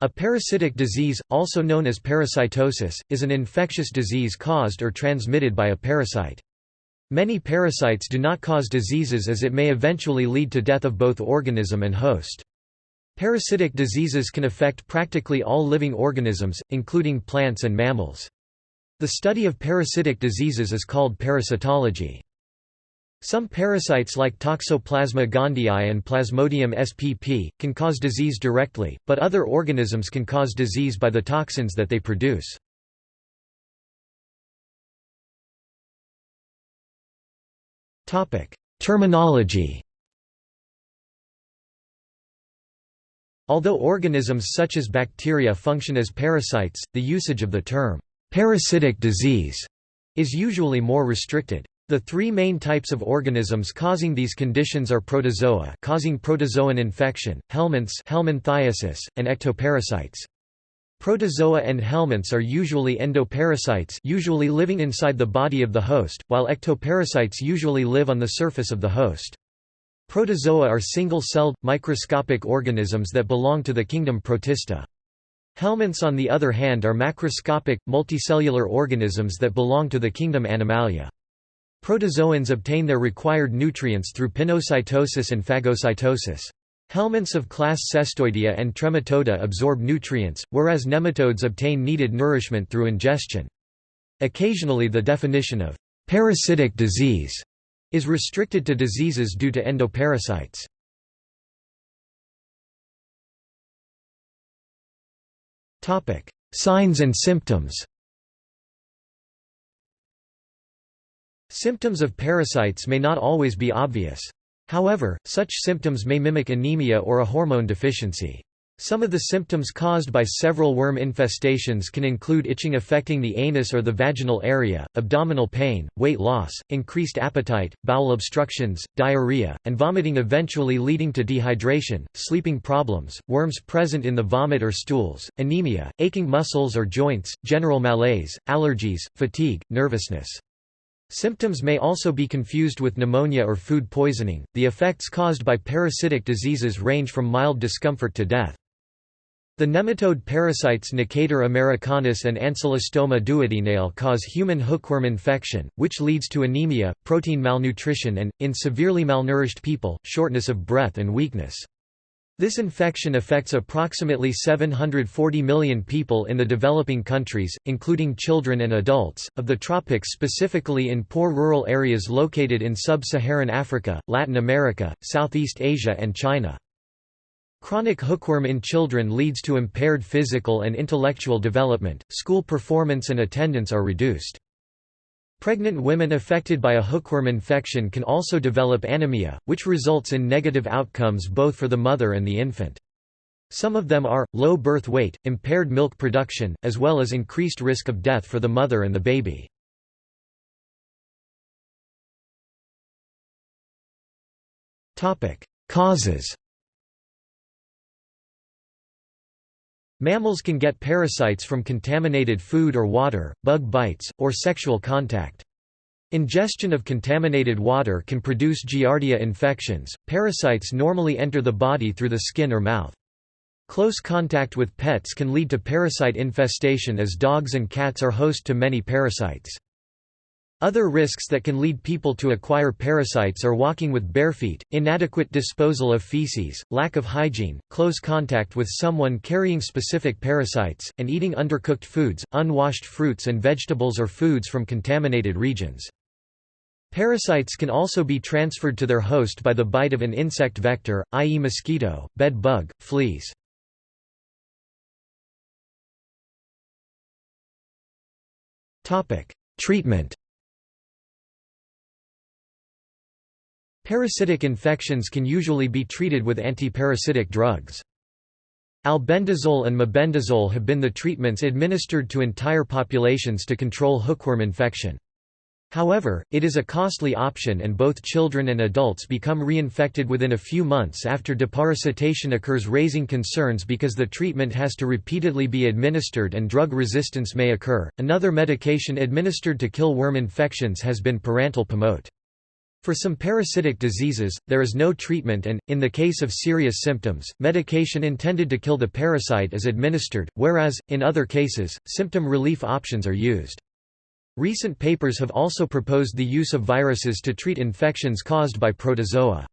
A parasitic disease, also known as parasitosis, is an infectious disease caused or transmitted by a parasite. Many parasites do not cause diseases as it may eventually lead to death of both organism and host. Parasitic diseases can affect practically all living organisms, including plants and mammals. The study of parasitic diseases is called parasitology. Some parasites like Toxoplasma gondii and Plasmodium spp. can cause disease directly, but other organisms can cause disease by the toxins that they produce. Terminology Although organisms such as bacteria function as parasites, the usage of the term, "'parasitic disease' is usually more restricted. The three main types of organisms causing these conditions are protozoa causing protozoan infection, helminths helminthiasis, and ectoparasites. Protozoa and helminths are usually endoparasites usually living inside the body of the host, while ectoparasites usually live on the surface of the host. Protozoa are single-celled, microscopic organisms that belong to the kingdom Protista. Helminths on the other hand are macroscopic, multicellular organisms that belong to the kingdom Animalia. Protozoans obtain their required nutrients through pinocytosis and phagocytosis. Helminths of class Cestoidea and Trematoda absorb nutrients, whereas nematodes obtain needed nourishment through ingestion. Occasionally the definition of «parasitic disease» is restricted to diseases due to endoparasites. Signs and symptoms Symptoms of parasites may not always be obvious. However, such symptoms may mimic anemia or a hormone deficiency. Some of the symptoms caused by several worm infestations can include itching affecting the anus or the vaginal area, abdominal pain, weight loss, increased appetite, bowel obstructions, diarrhea, and vomiting eventually leading to dehydration, sleeping problems, worms present in the vomit or stools, anemia, aching muscles or joints, general malaise, allergies, fatigue, nervousness. Symptoms may also be confused with pneumonia or food poisoning. The effects caused by parasitic diseases range from mild discomfort to death. The nematode parasites Necator americanus and Ancylostoma duodenale cause human hookworm infection, which leads to anemia, protein malnutrition and, in severely malnourished people, shortness of breath and weakness. This infection affects approximately 740 million people in the developing countries, including children and adults, of the tropics specifically in poor rural areas located in sub-Saharan Africa, Latin America, Southeast Asia and China. Chronic hookworm in children leads to impaired physical and intellectual development, school performance and attendance are reduced. Pregnant women affected by a hookworm infection can also develop anemia, which results in negative outcomes both for the mother and the infant. Some of them are, low birth weight, impaired milk production, as well as increased risk of death for the mother and the baby. Causes Mammals can get parasites from contaminated food or water, bug bites, or sexual contact. Ingestion of contaminated water can produce Giardia infections. Parasites normally enter the body through the skin or mouth. Close contact with pets can lead to parasite infestation as dogs and cats are host to many parasites. Other risks that can lead people to acquire parasites are walking with bare feet, inadequate disposal of feces, lack of hygiene, close contact with someone carrying specific parasites, and eating undercooked foods, unwashed fruits and vegetables or foods from contaminated regions. Parasites can also be transferred to their host by the bite of an insect vector, i.e. mosquito, bed bug, fleas. Treatment Parasitic infections can usually be treated with antiparasitic drugs. Albendazole and mebendazole have been the treatments administered to entire populations to control hookworm infection. However, it is a costly option and both children and adults become reinfected within a few months after deparasitation occurs raising concerns because the treatment has to repeatedly be administered and drug resistance may occur. Another medication administered to kill worm infections has been pyrantel pamoate. For some parasitic diseases, there is no treatment and, in the case of serious symptoms, medication intended to kill the parasite is administered, whereas, in other cases, symptom relief options are used. Recent papers have also proposed the use of viruses to treat infections caused by protozoa.